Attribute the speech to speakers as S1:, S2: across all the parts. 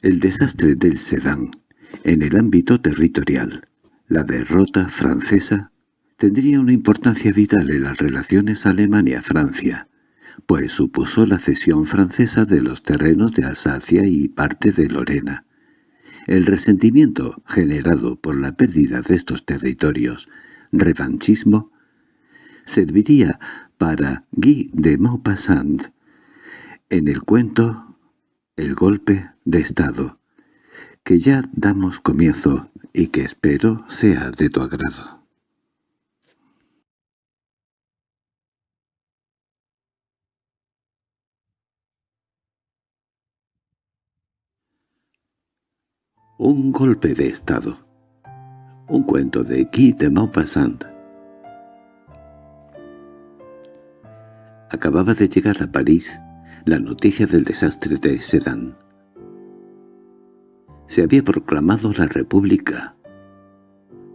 S1: El desastre del Sedán, en el ámbito territorial, la derrota francesa, tendría una importancia vital en las relaciones Alemania-Francia, pues supuso la cesión francesa de los terrenos de Alsacia y parte de Lorena. El resentimiento generado por la pérdida de estos territorios, revanchismo, serviría para Guy de Maupassant en el cuento El golpe de Estado, que ya damos comienzo y que espero sea de tu agrado. Un golpe de Estado Un cuento de Guy de Maupassant Acababa de llegar a París la noticia del desastre de Sedan. Se había proclamado la República.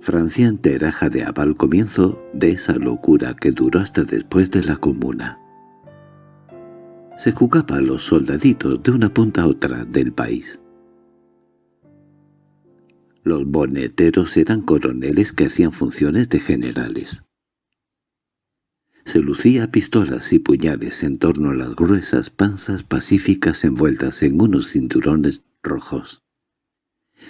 S1: Francia entera jadeaba al comienzo de esa locura que duró hasta después de la Comuna. Se jugaba a los soldaditos de una punta a otra del país. Los boneteros eran coroneles que hacían funciones de generales se lucía pistolas y puñales en torno a las gruesas panzas pacíficas envueltas en unos cinturones rojos.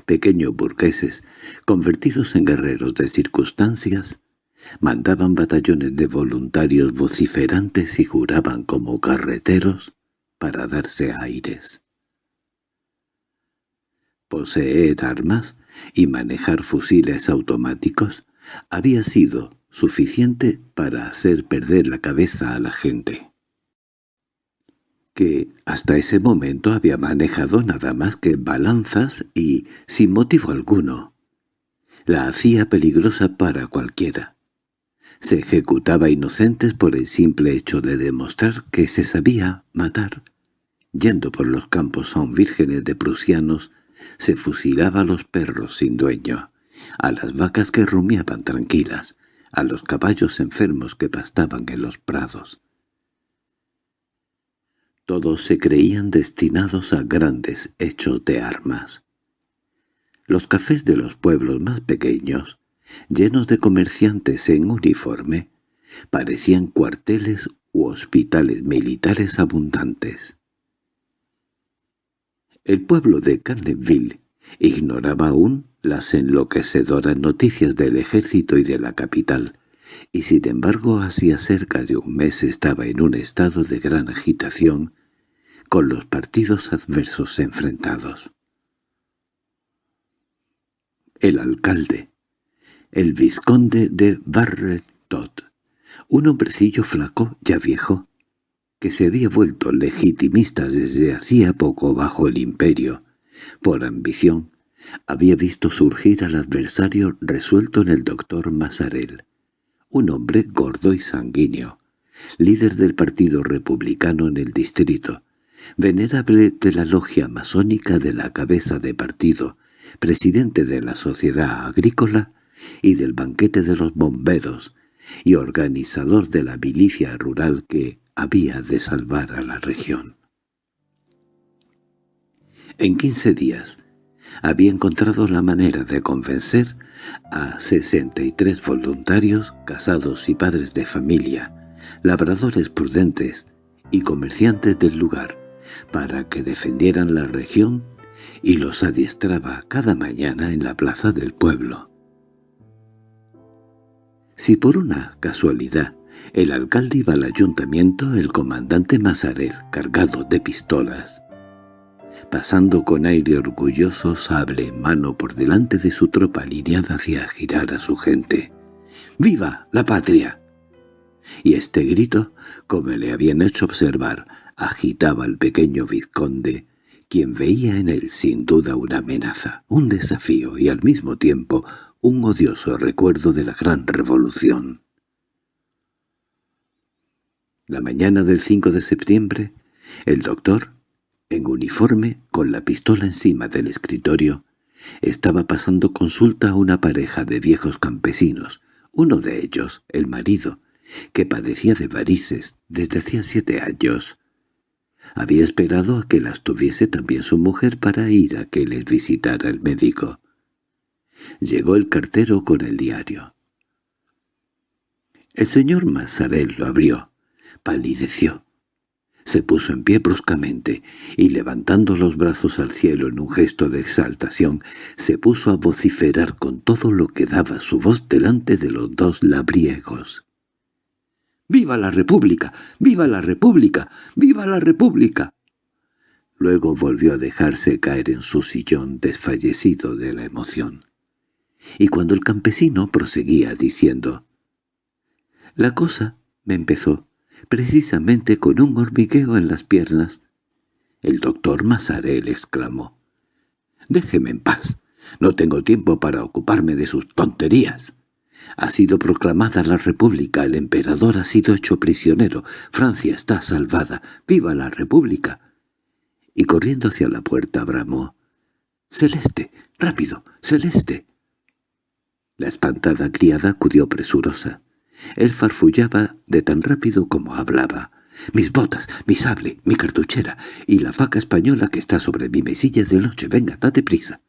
S1: Pequeños burgueses, convertidos en guerreros de circunstancias, mandaban batallones de voluntarios vociferantes y juraban como carreteros para darse aires. Poseer armas y manejar fusiles automáticos había sido suficiente para hacer perder la cabeza a la gente que hasta ese momento había manejado nada más que balanzas y sin motivo alguno. La hacía peligrosa para cualquiera. Se ejecutaba inocentes por el simple hecho de demostrar que se sabía matar. Yendo por los campos aún vírgenes de prusianos, se fusilaba a los perros sin dueño, a las vacas que rumiaban tranquilas, a los caballos enfermos que pastaban en los prados. Todos se creían destinados a grandes hechos de armas. Los cafés de los pueblos más pequeños, llenos de comerciantes en uniforme, parecían cuarteles u hospitales militares abundantes. El pueblo de Carneville ignoraba aún las enloquecedoras noticias del ejército y de la capital, y sin embargo hacía cerca de un mes estaba en un estado de gran agitación, con los partidos adversos enfrentados. El alcalde, el vizconde de Barretot, un hombrecillo flaco, ya viejo, que se había vuelto legitimista desde hacía poco bajo el imperio, por ambición, había visto surgir al adversario resuelto en el doctor Mazarel, un hombre gordo y sanguíneo, líder del Partido Republicano en el distrito, venerable de la logia masónica de la cabeza de partido, presidente de la Sociedad Agrícola y del banquete de los bomberos, y organizador de la milicia rural que había de salvar a la región. En quince días, había encontrado la manera de convencer a 63 voluntarios casados y padres de familia, labradores prudentes y comerciantes del lugar, para que defendieran la región y los adiestraba cada mañana en la plaza del pueblo. Si por una casualidad el alcalde iba al ayuntamiento, el comandante Mazarel, cargado de pistolas, pasando con aire orgulloso sable en mano por delante de su tropa alineada hacia girar a su gente. —¡Viva la patria! Y este grito, como le habían hecho observar, agitaba al pequeño vizconde, quien veía en él sin duda una amenaza, un desafío y al mismo tiempo un odioso recuerdo de la gran revolución. La mañana del 5 de septiembre, el doctor, en uniforme, con la pistola encima del escritorio, estaba pasando consulta a una pareja de viejos campesinos, uno de ellos, el marido, que padecía de varices desde hacía siete años. Había esperado a que las tuviese también su mujer para ir a que les visitara el médico. Llegó el cartero con el diario. El señor Mazarel lo abrió, palideció. Se puso en pie bruscamente, y levantando los brazos al cielo en un gesto de exaltación, se puso a vociferar con todo lo que daba su voz delante de los dos labriegos. —¡Viva la República! ¡Viva la República! ¡Viva la República! Luego volvió a dejarse caer en su sillón desfallecido de la emoción. Y cuando el campesino proseguía diciendo «La cosa», me empezó, precisamente con un hormigueo en las piernas. El doctor Mazarel exclamó «Déjeme en paz. No tengo tiempo para ocuparme de sus tonterías». Ha sido proclamada la República, el emperador ha sido hecho prisionero, Francia está salvada, ¡viva la República! Y corriendo hacia la puerta bramó, «¡Celeste! ¡Rápido! ¡Celeste!» La espantada criada acudió presurosa. Él farfullaba de tan rápido como hablaba. «¡Mis botas! ¡Mi sable! ¡Mi cartuchera! ¡Y la faca española que está sobre mi mesilla de noche! ¡Venga, date prisa!»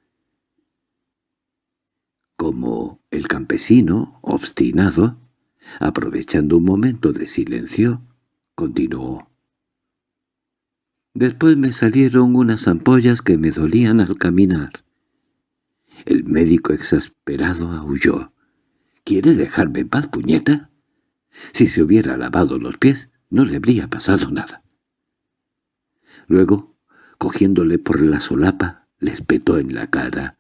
S1: Como el campesino, obstinado, aprovechando un momento de silencio, continuó. Después me salieron unas ampollas que me dolían al caminar. El médico exasperado aulló. —¿Quiere dejarme en paz, puñeta? Si se hubiera lavado los pies, no le habría pasado nada. Luego, cogiéndole por la solapa, le espetó en la cara.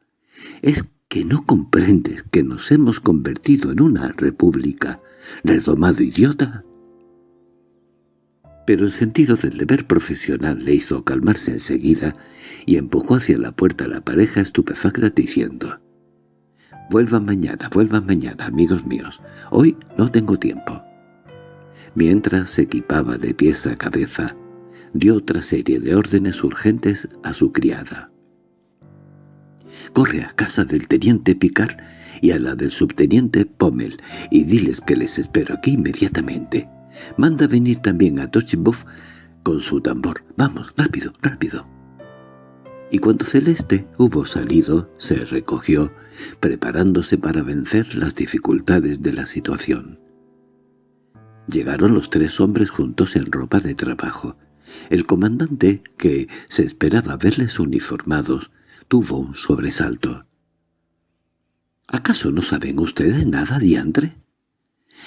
S1: —¿Es que no comprendes que nos hemos convertido en una república, redomado idiota? Pero el sentido del deber profesional le hizo calmarse enseguida y empujó hacia la puerta a la pareja estupefacta diciendo «Vuelvan mañana, vuelvan mañana, amigos míos. Hoy no tengo tiempo». Mientras se equipaba de pieza a cabeza, dio otra serie de órdenes urgentes a su criada. Corre a casa del teniente Picard y a la del subteniente Pommel y diles que les espero aquí inmediatamente. Manda venir también a Tochiboff con su tambor. Vamos, rápido, rápido. Y cuando Celeste hubo salido, se recogió, preparándose para vencer las dificultades de la situación. Llegaron los tres hombres juntos en ropa de trabajo. El comandante, que se esperaba verles uniformados, tuvo un sobresalto. —¿Acaso no saben ustedes nada, diantre?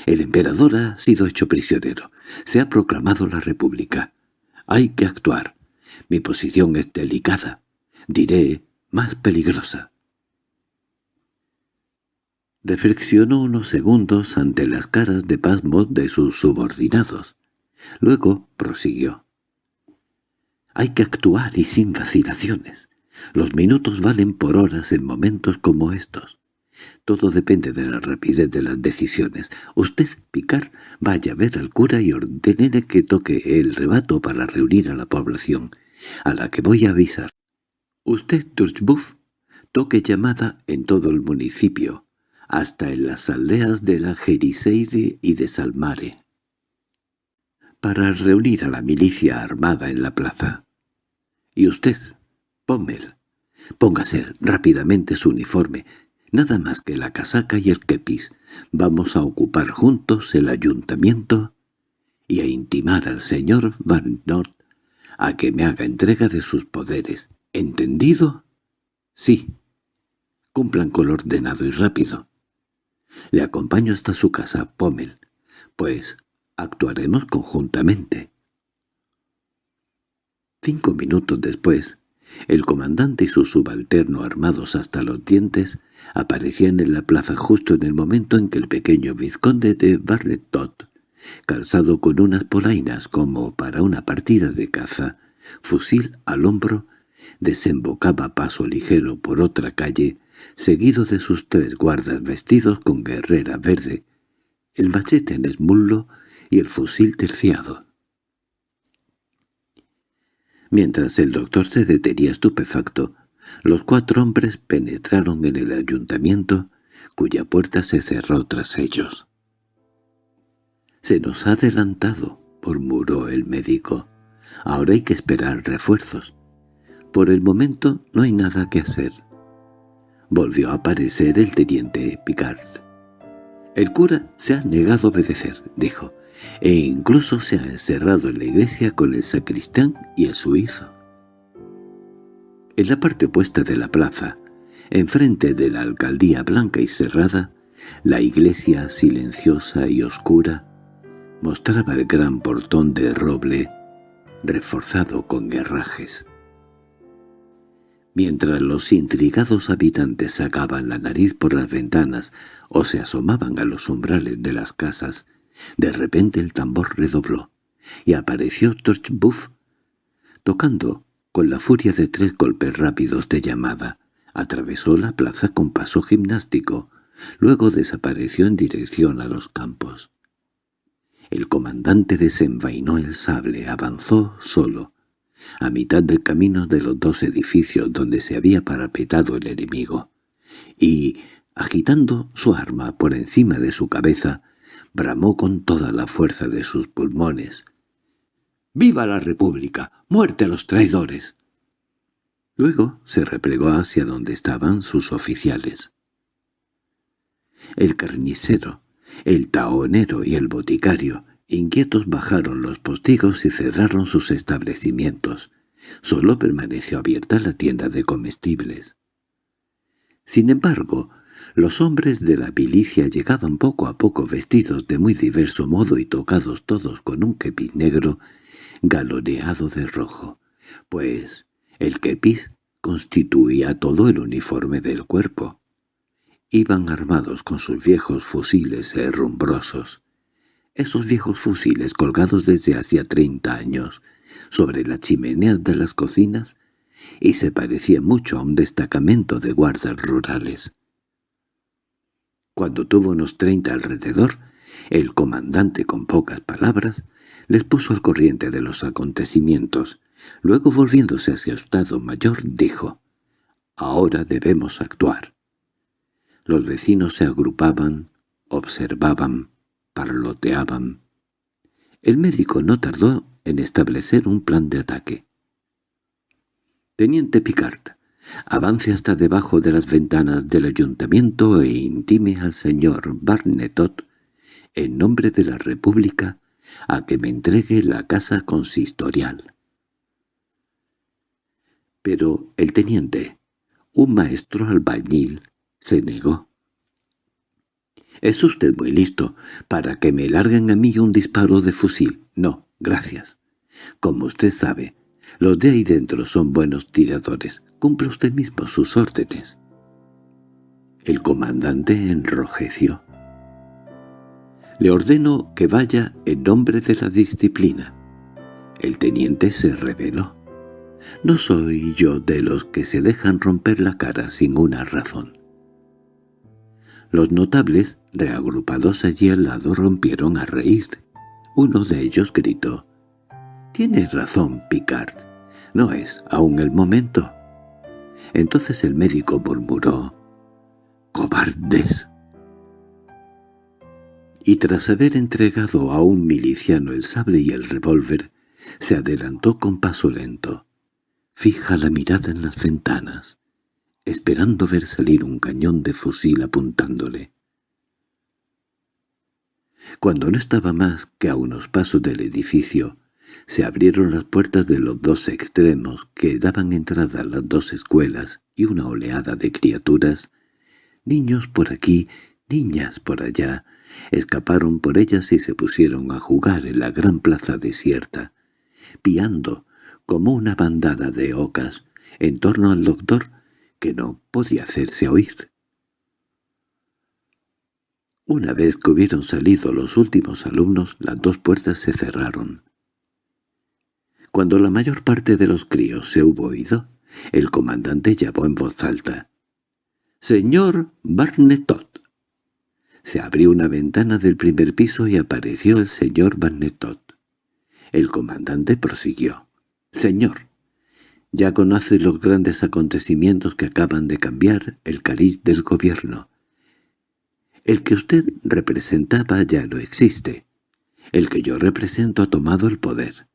S1: El emperador ha sido hecho prisionero. Se ha proclamado la república. Hay que actuar. Mi posición es delicada. Diré, más peligrosa. Reflexionó unos segundos ante las caras de pasmo de sus subordinados. Luego prosiguió. Hay que actuar y sin vacilaciones. Los minutos valen por horas en momentos como estos. Todo depende de la rapidez de las decisiones. Usted, Picar, vaya a ver al cura y ordene que toque el rebato para reunir a la población, a la que voy a avisar. Usted, Turchbuff, toque llamada en todo el municipio, hasta en las aldeas de la Jeriseire y de Salmare, para reunir a la milicia armada en la plaza. Y usted, Pommel, póngase rápidamente su uniforme, nada más que la casaca y el kepis. Vamos a ocupar juntos el ayuntamiento y a intimar al señor Van Nord a que me haga entrega de sus poderes. ¿Entendido? Sí. Cumplan con lo ordenado y rápido. Le acompaño hasta su casa, Pommel. Pues actuaremos conjuntamente. Cinco minutos después, el comandante y su subalterno armados hasta los dientes aparecían en la plaza justo en el momento en que el pequeño vizconde de Barretot, calzado con unas polainas como para una partida de caza, fusil al hombro, desembocaba paso ligero por otra calle, seguido de sus tres guardas vestidos con guerrera verde, el machete en el muslo y el fusil terciado. Mientras el doctor se detenía estupefacto, los cuatro hombres penetraron en el ayuntamiento, cuya puerta se cerró tras ellos. «Se nos ha adelantado», murmuró el médico. Ahora hay que esperar refuerzos. Por el momento no hay nada que hacer. Volvió a aparecer el teniente Picard. El cura se ha negado a obedecer, dijo, e incluso se ha encerrado en la iglesia con el sacristán y el suizo. En la parte opuesta de la plaza, enfrente de la alcaldía blanca y cerrada, la iglesia silenciosa y oscura mostraba el gran portón de roble reforzado con herrajes. Mientras los intrigados habitantes sacaban la nariz por las ventanas o se asomaban a los umbrales de las casas, de repente el tambor redobló, y apareció Torchbuff, tocando con la furia de tres golpes rápidos de llamada. Atravesó la plaza con paso gimnástico, luego desapareció en dirección a los campos. El comandante desenvainó el sable, avanzó solo, a mitad del camino de los dos edificios donde se había parapetado el enemigo, y, agitando su arma por encima de su cabeza, bramó con toda la fuerza de sus pulmones. —¡Viva la República! ¡Muerte a los traidores! Luego se replegó hacia donde estaban sus oficiales. El carnicero, el taonero y el boticario, inquietos bajaron los postigos y cerraron sus establecimientos. Solo permaneció abierta la tienda de comestibles. Sin embargo, los hombres de la milicia llegaban poco a poco vestidos de muy diverso modo y tocados todos con un kepis negro galoneado de rojo, pues el kepis constituía todo el uniforme del cuerpo. Iban armados con sus viejos fusiles herrumbrosos. Esos viejos fusiles colgados desde hacía treinta años sobre las chimeneas de las cocinas y se parecían mucho a un destacamento de guardas rurales. Cuando tuvo unos treinta alrededor, el comandante con pocas palabras les puso al corriente de los acontecimientos. Luego volviéndose hacia estado mayor dijo, «Ahora debemos actuar». Los vecinos se agrupaban, observaban, parloteaban. El médico no tardó en establecer un plan de ataque. «Teniente Picard, avance hasta debajo de las ventanas del ayuntamiento e intime al señor Barnetot, en nombre de la República, a que me entregue la casa consistorial». Pero el teniente, un maestro albañil, se negó. —Es usted muy listo para que me larguen a mí un disparo de fusil. No, gracias. Como usted sabe, los de ahí dentro son buenos tiradores. Cumple usted mismo sus órdenes. El comandante enrojeció. Le ordeno que vaya en nombre de la disciplina. El teniente se rebeló. No soy yo de los que se dejan romper la cara sin una razón. Los notables, reagrupados allí al lado, rompieron a reír. Uno de ellos gritó, «Tiene razón, Picard. No es aún el momento». Entonces el médico murmuró, «¡Cobardes!» Y tras haber entregado a un miliciano el sable y el revólver, se adelantó con paso lento. Fija la mirada en las ventanas esperando ver salir un cañón de fusil apuntándole. Cuando no estaba más que a unos pasos del edificio, se abrieron las puertas de los dos extremos que daban entrada a las dos escuelas y una oleada de criaturas, niños por aquí, niñas por allá, escaparon por ellas y se pusieron a jugar en la gran plaza desierta, piando como una bandada de ocas en torno al doctor que no podía hacerse oír. Una vez que hubieron salido los últimos alumnos, las dos puertas se cerraron. Cuando la mayor parte de los críos se hubo oído, el comandante llamó en voz alta. «¡Señor Barnetot!» Se abrió una ventana del primer piso y apareció el señor Barnetot. El comandante prosiguió. «Señor, ya conoce los grandes acontecimientos que acaban de cambiar el cariz del gobierno. El que usted representaba ya no existe. El que yo represento ha tomado el poder.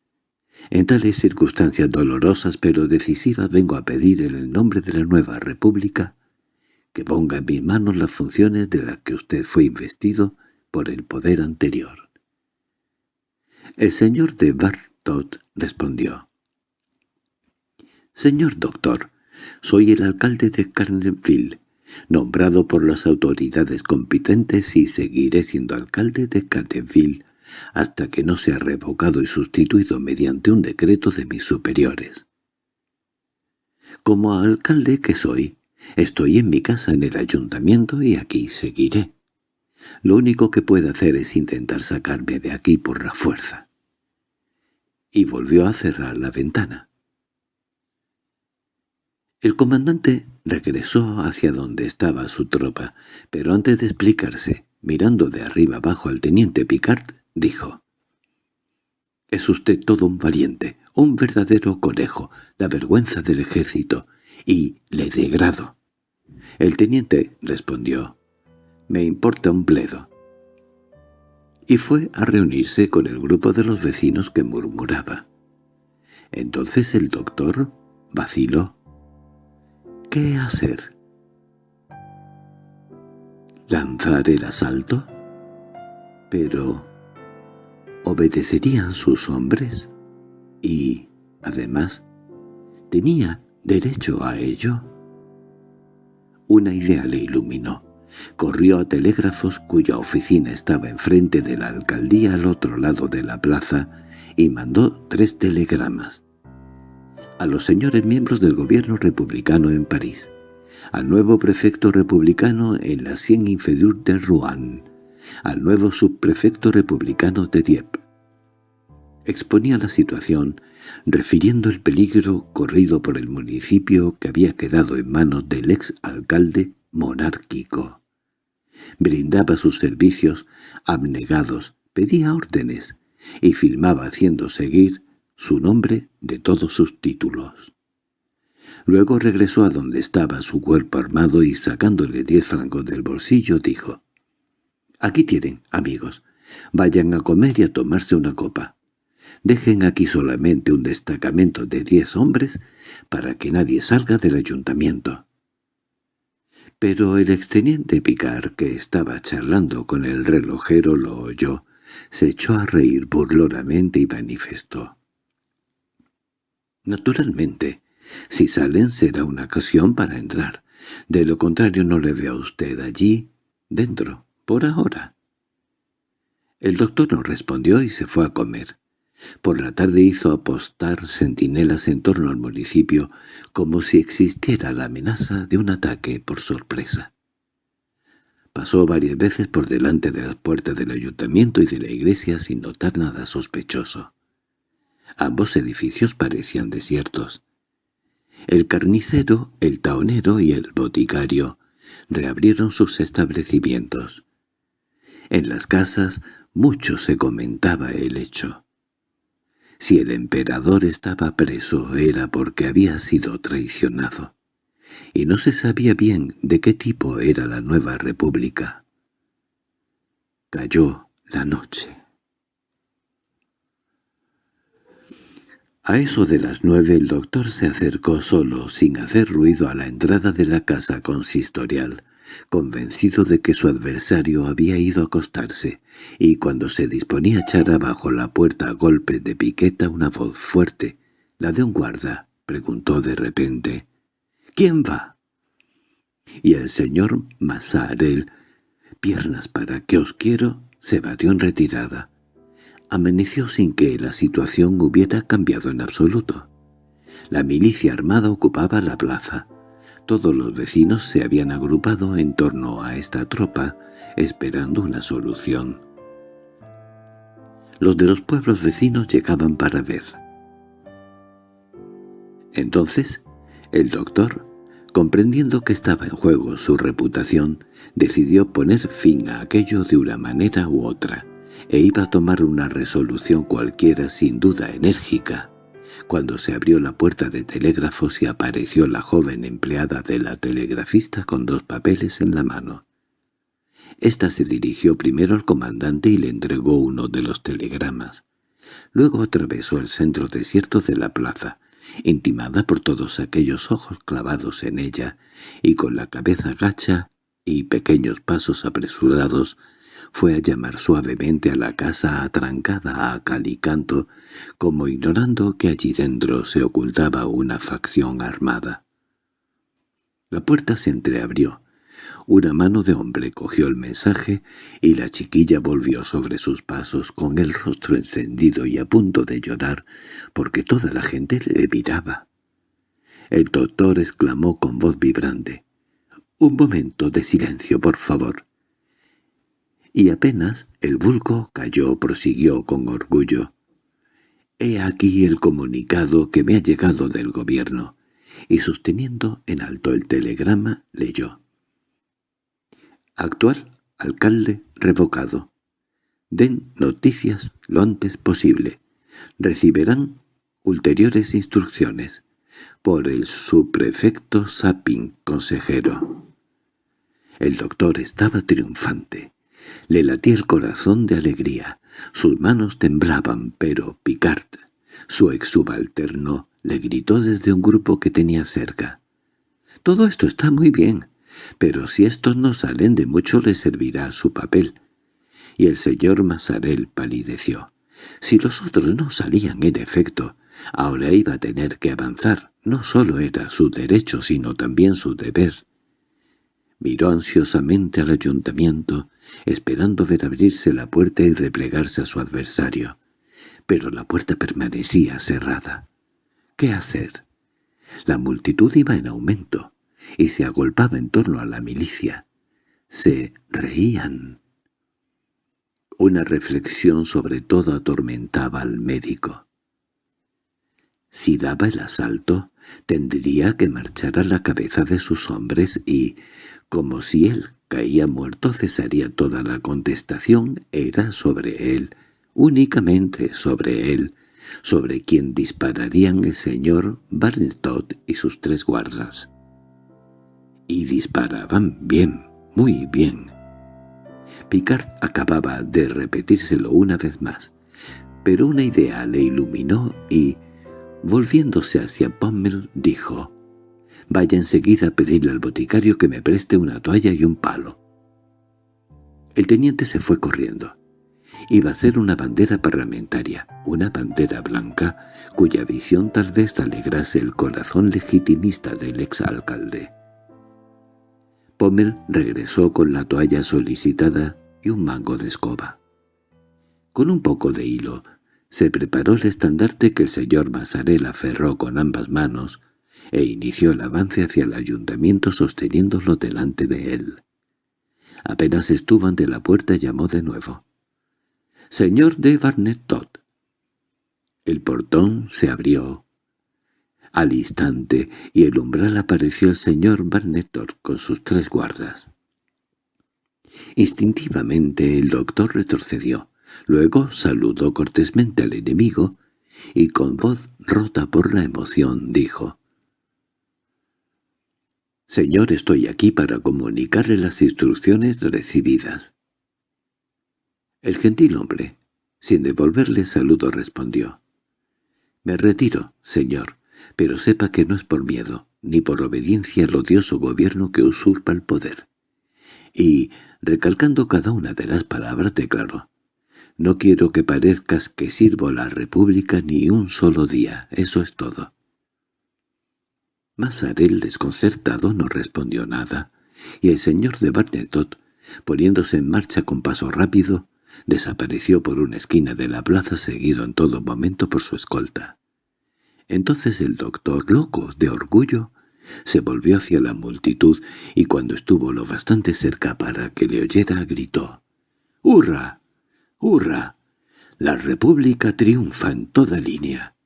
S1: En tales circunstancias dolorosas pero decisivas vengo a pedir en el nombre de la nueva república que ponga en mis manos las funciones de las que usted fue investido por el poder anterior. El señor de Bartot respondió. «Señor doctor, soy el alcalde de Carneville, nombrado por las autoridades competentes y seguiré siendo alcalde de Carneville hasta que no sea revocado y sustituido mediante un decreto de mis superiores. Como alcalde que soy, estoy en mi casa en el ayuntamiento y aquí seguiré. Lo único que puede hacer es intentar sacarme de aquí por la fuerza. Y volvió a cerrar la ventana. El comandante regresó hacia donde estaba su tropa, pero antes de explicarse, mirando de arriba abajo al teniente Picard, dijo. «Es usted todo un valiente, un verdadero conejo, la vergüenza del ejército, y le degrado». El teniente respondió. «Me importa un bledo». Y fue a reunirse con el grupo de los vecinos que murmuraba. Entonces el doctor vaciló ¿Qué hacer? ¿Lanzar el asalto? Pero ¿obedecerían sus hombres? Y, además, ¿tenía derecho a ello? Una idea le iluminó. Corrió a telégrafos cuya oficina estaba enfrente de la alcaldía al otro lado de la plaza y mandó tres telegramas a los señores miembros del gobierno republicano en París, al nuevo prefecto republicano en la Cien Inferior de Rouen, al nuevo subprefecto republicano de Dieppe. Exponía la situación, refiriendo el peligro corrido por el municipio que había quedado en manos del ex-alcalde monárquico. Brindaba sus servicios abnegados, pedía órdenes y filmaba haciendo seguir su nombre de todos sus títulos. Luego regresó a donde estaba su cuerpo armado y sacándole diez francos del bolsillo dijo, «Aquí tienen, amigos. Vayan a comer y a tomarse una copa. Dejen aquí solamente un destacamento de diez hombres para que nadie salga del ayuntamiento». Pero el exteniente Picard, que estaba charlando con el relojero, lo oyó, se echó a reír burlonamente y manifestó. Naturalmente, si salen será una ocasión para entrar. De lo contrario no le veo a usted allí, dentro, por ahora. El doctor no respondió y se fue a comer. Por la tarde hizo apostar centinelas en torno al municipio como si existiera la amenaza de un ataque por sorpresa. Pasó varias veces por delante de las puertas del ayuntamiento y de la iglesia sin notar nada sospechoso. Ambos edificios parecían desiertos. El carnicero, el taonero y el boticario reabrieron sus establecimientos. En las casas mucho se comentaba el hecho. Si el emperador estaba preso era porque había sido traicionado, y no se sabía bien de qué tipo era la nueva república. Cayó la noche. A eso de las nueve el doctor se acercó solo, sin hacer ruido, a la entrada de la casa consistorial, convencido de que su adversario había ido a acostarse, y cuando se disponía a echar abajo la puerta a golpes de piqueta una voz fuerte, la de un guarda, preguntó de repente, «¿Quién va?» Y el señor Masarel, «Piernas para que os quiero», se batió en retirada. Amaneció sin que la situación hubiera cambiado en absoluto. La milicia armada ocupaba la plaza. Todos los vecinos se habían agrupado en torno a esta tropa, esperando una solución. Los de los pueblos vecinos llegaban para ver. Entonces, el doctor, comprendiendo que estaba en juego su reputación, decidió poner fin a aquello de una manera u otra e iba a tomar una resolución cualquiera sin duda enérgica, cuando se abrió la puerta de telégrafos y apareció la joven empleada de la telegrafista con dos papeles en la mano. Esta se dirigió primero al comandante y le entregó uno de los telegramas. Luego atravesó el centro desierto de la plaza, intimada por todos aquellos ojos clavados en ella, y con la cabeza gacha y pequeños pasos apresurados, fue a llamar suavemente a la casa atrancada a cal y canto, como ignorando que allí dentro se ocultaba una facción armada. La puerta se entreabrió, una mano de hombre cogió el mensaje y la chiquilla volvió sobre sus pasos con el rostro encendido y a punto de llorar porque toda la gente le miraba. El doctor exclamó con voz vibrante, «Un momento de silencio, por favor». Y apenas el vulgo cayó prosiguió con orgullo. «He aquí el comunicado que me ha llegado del gobierno», y sosteniendo en alto el telegrama leyó. Actual alcalde revocado. Den noticias lo antes posible. Recibirán ulteriores instrucciones. Por el subprefecto Sapin, consejero. El doctor estaba triunfante. Le latía el corazón de alegría. Sus manos temblaban, pero Picard, su ex subalterno, le gritó desde un grupo que tenía cerca. «Todo esto está muy bien pero si estos no salen de mucho le servirá su papel. Y el señor Masarel palideció. Si los otros no salían en efecto, ahora iba a tener que avanzar. No solo era su derecho, sino también su deber. Miró ansiosamente al ayuntamiento, esperando ver abrirse la puerta y replegarse a su adversario. Pero la puerta permanecía cerrada. ¿Qué hacer? La multitud iba en aumento y se agolpaba en torno a la milicia. Se reían. Una reflexión sobre todo atormentaba al médico. Si daba el asalto, tendría que marchar a la cabeza de sus hombres y, como si él caía muerto cesaría toda la contestación, era sobre él, únicamente sobre él, sobre quien dispararían el señor Barnetot y sus tres guardas y disparaban bien, muy bien. Picard acababa de repetírselo una vez más, pero una idea le iluminó y, volviéndose hacia Pommel, dijo «Vaya enseguida a pedirle al boticario que me preste una toalla y un palo». El teniente se fue corriendo. Iba a hacer una bandera parlamentaria, una bandera blanca, cuya visión tal vez alegrase el corazón legitimista del exalcalde. Pommel regresó con la toalla solicitada y un mango de escoba. Con un poco de hilo se preparó el estandarte que el señor Masarel aferró con ambas manos e inició el avance hacia el ayuntamiento sosteniéndolo delante de él. Apenas estuvo ante la puerta llamó de nuevo. «Señor de Barnetot». El portón se abrió al instante, y el umbral apareció el señor Barnetor con sus tres guardas. Instintivamente el doctor retrocedió, luego saludó cortésmente al enemigo, y con voz rota por la emoción dijo «Señor, estoy aquí para comunicarle las instrucciones recibidas». El gentil hombre, sin devolverle saludo, respondió «Me retiro, señor pero sepa que no es por miedo, ni por obediencia al odioso gobierno que usurpa el poder. Y, recalcando cada una de las palabras, declaró, «No quiero que parezcas que sirvo la República ni un solo día, eso es todo». Masarel, desconcertado, no respondió nada, y el señor de Barnetot, poniéndose en marcha con paso rápido, desapareció por una esquina de la plaza seguido en todo momento por su escolta. Entonces el doctor, loco de orgullo, se volvió hacia la multitud y cuando estuvo lo bastante cerca para que le oyera gritó «¡Hurra! ¡Hurra! La República triunfa en toda línea».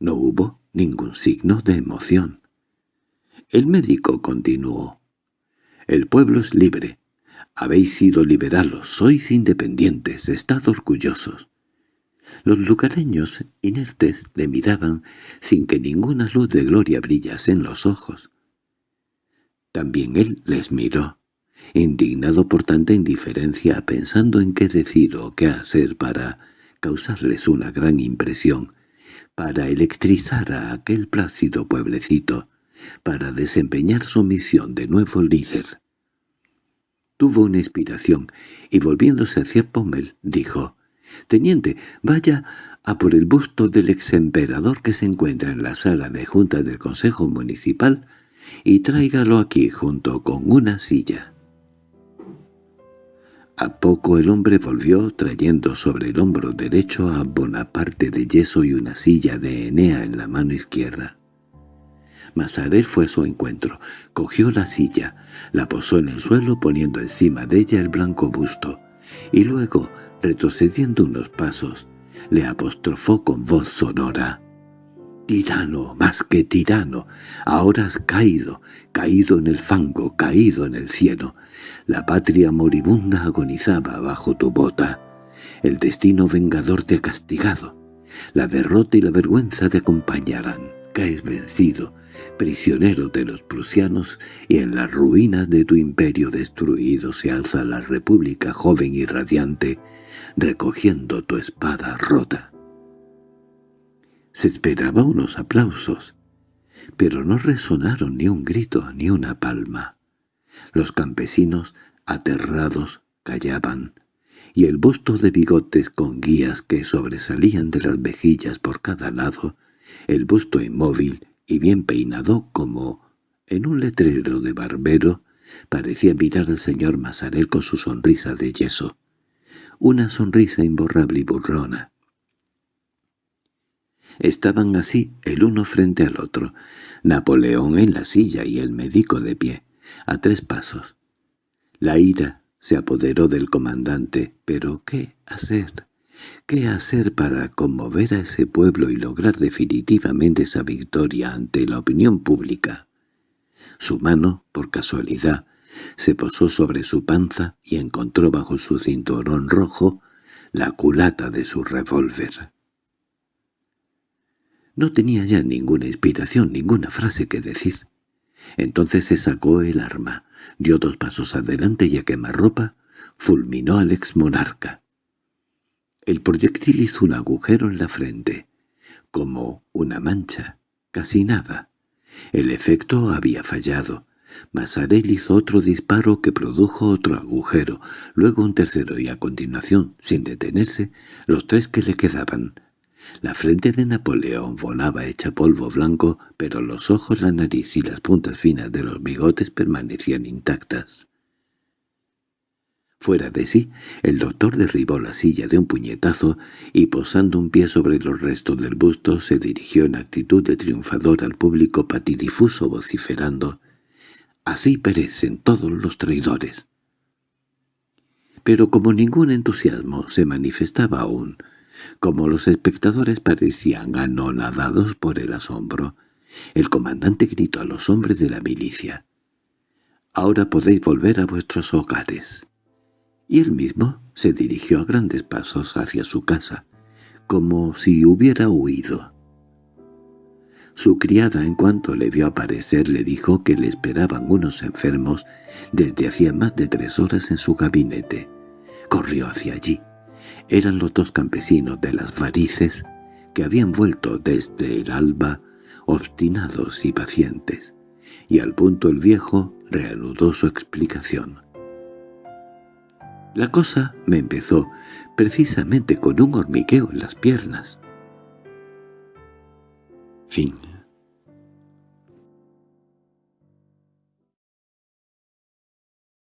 S1: No hubo ningún signo de emoción. El médico continuó. «El pueblo es libre. Habéis sido liberalos, sois independientes, estad orgullosos. Los lugareños, inertes, le miraban sin que ninguna luz de gloria brillase en los ojos. También él les miró, indignado por tanta indiferencia, pensando en qué decir o qué hacer para causarles una gran impresión, para electrizar a aquel plácido pueblecito, para desempeñar su misión de nuevo líder. Tuvo una inspiración, y volviéndose hacia Pommel, dijo, «Teniente, vaya a por el busto del exemperador que se encuentra en la sala de junta del Consejo Municipal y tráigalo aquí junto con una silla». A poco el hombre volvió trayendo sobre el hombro derecho a Bonaparte de yeso y una silla de Enea en la mano izquierda. Masarel fue a su encuentro, cogió la silla, la posó en el suelo poniendo encima de ella el blanco busto, y luego, retrocediendo unos pasos, le apostrofó con voz sonora. «Tirano, más que tirano, ahora has caído, caído en el fango, caído en el cielo. La patria moribunda agonizaba bajo tu bota. El destino vengador te ha castigado. La derrota y la vergüenza te acompañarán. Caes vencido, prisionero de los prusianos, y en las ruinas de tu imperio destruido se alza la república joven y radiante, recogiendo tu espada rota. Se esperaba unos aplausos, pero no resonaron ni un grito ni una palma. Los campesinos, aterrados, callaban, y el busto de bigotes con guías que sobresalían de las mejillas por cada lado, el busto inmóvil y bien peinado como en un letrero de barbero, parecía mirar al señor Masarel con su sonrisa de yeso, una sonrisa imborrable y burrona. Estaban así el uno frente al otro, Napoleón en la silla y el médico de pie, a tres pasos. La ira se apoderó del comandante, pero ¿qué hacer? ¿Qué hacer para conmover a ese pueblo y lograr definitivamente esa victoria ante la opinión pública? Su mano, por casualidad, se posó sobre su panza y encontró bajo su cinturón rojo la culata de su revólver. No tenía ya ninguna inspiración, ninguna frase que decir. Entonces se sacó el arma, dio dos pasos adelante y a quemarropa fulminó al ex monarca. El proyectil hizo un agujero en la frente, como una mancha, casi nada. El efecto había fallado. Masarel hizo otro disparo que produjo otro agujero, luego un tercero y a continuación, sin detenerse, los tres que le quedaban. La frente de Napoleón volaba hecha polvo blanco, pero los ojos, la nariz y las puntas finas de los bigotes permanecían intactas. Fuera de sí, el doctor derribó la silla de un puñetazo y posando un pie sobre los restos del busto se dirigió en actitud de triunfador al público patidifuso vociferando «Así perecen todos los traidores». Pero como ningún entusiasmo se manifestaba aún, como los espectadores parecían anonadados por el asombro, el comandante gritó a los hombres de la milicia. «Ahora podéis volver a vuestros hogares». Y él mismo se dirigió a grandes pasos hacia su casa, como si hubiera huido. Su criada, en cuanto le vio aparecer, le dijo que le esperaban unos enfermos desde hacía más de tres horas en su gabinete. Corrió hacia allí. Eran los dos campesinos de las varices que habían vuelto desde el alba, obstinados y pacientes, y al punto el viejo reanudó su explicación. La cosa me empezó precisamente con un hormigueo en las piernas. Fin